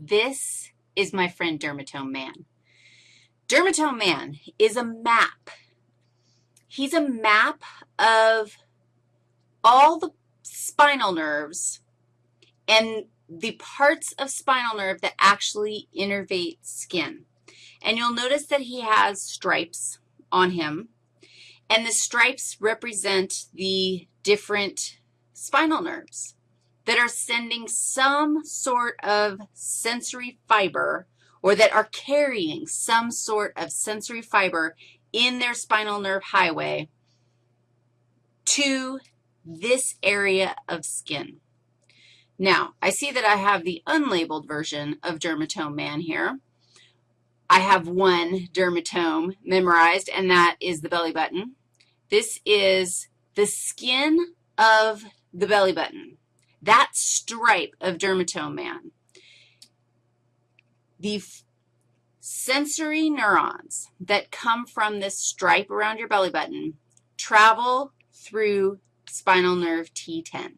This is my friend Dermatome Man. Dermatome Man is a map. He's a map of all the spinal nerves and the parts of spinal nerve that actually innervate skin. And you'll notice that he has stripes on him, and the stripes represent the different spinal nerves that are sending some sort of sensory fiber or that are carrying some sort of sensory fiber in their spinal nerve highway to this area of skin. Now, I see that I have the unlabeled version of Dermatome Man here. I have one dermatome memorized, and that is the belly button. This is the skin of the belly button, that stripe of dermatome man. The sensory neurons that come from this stripe around your belly button travel through spinal nerve T10.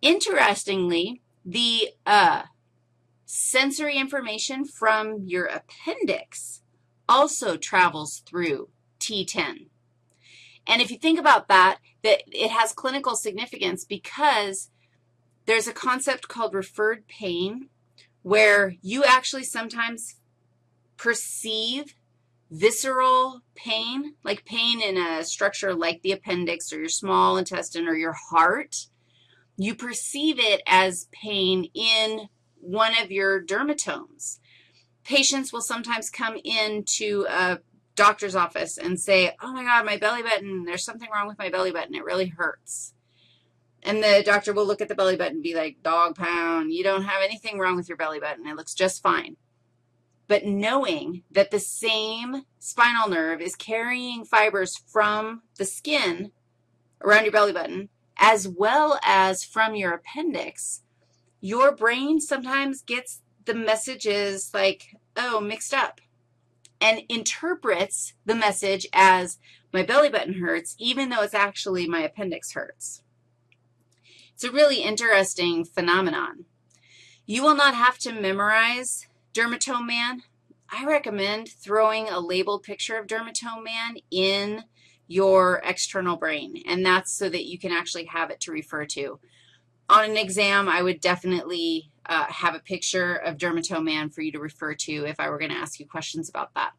Interestingly, the uh, sensory information from your appendix also travels through T10. And if you think about that, that it has clinical significance because there's a concept called referred pain where you actually sometimes perceive visceral pain, like pain in a structure like the appendix or your small intestine or your heart, you perceive it as pain in one of your dermatomes. Patients will sometimes come into a doctor's office and say, oh, my God, my belly button, there's something wrong with my belly button. It really hurts. And the doctor will look at the belly button and be like, dog pound, you don't have anything wrong with your belly button. It looks just fine but knowing that the same spinal nerve is carrying fibers from the skin around your belly button as well as from your appendix, your brain sometimes gets the messages like, oh, mixed up, and interprets the message as my belly button hurts, even though it's actually my appendix hurts. It's a really interesting phenomenon. You will not have to memorize dermatome man, I recommend throwing a labeled picture of dermatome man in your external brain, and that's so that you can actually have it to refer to. On an exam, I would definitely uh, have a picture of dermatome man for you to refer to if I were going to ask you questions about that.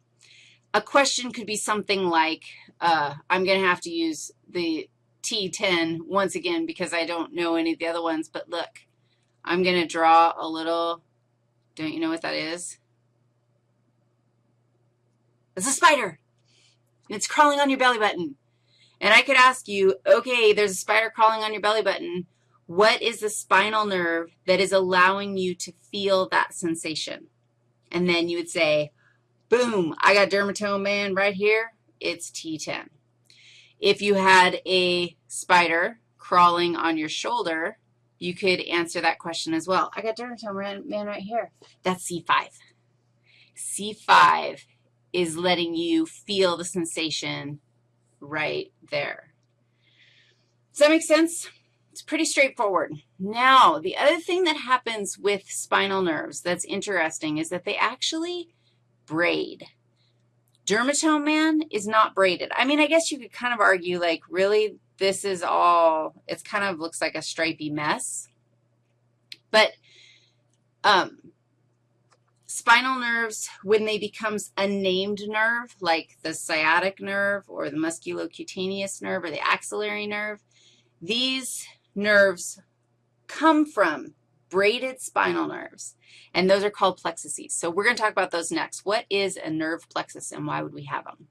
A question could be something like, uh, I'm going to have to use the T10 once again because I don't know any of the other ones, but look, I'm going to draw a little don't you know what that is? It's a spider. It's crawling on your belly button. And I could ask you, okay, there's a spider crawling on your belly button. What is the spinal nerve that is allowing you to feel that sensation? And then you would say, boom, I got dermatome man right here. It's T10. If you had a spider crawling on your shoulder, you could answer that question as well. I got dermatome man right here. That's C5. C5 is letting you feel the sensation right there. Does that make sense? It's pretty straightforward. Now, the other thing that happens with spinal nerves that's interesting is that they actually braid. Dermatome man is not braided. I mean, I guess you could kind of argue, like, really, this is all, it kind of looks like a stripy mess. But um, spinal nerves, when they become a named nerve, like the sciatic nerve or the musculocutaneous nerve or the axillary nerve, these nerves come from braided spinal mm-hmm. nerves, and those are called plexuses. So we're going to talk about those next. What is a nerve plexus, and why would we have them?